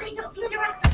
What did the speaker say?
Sorry, don't get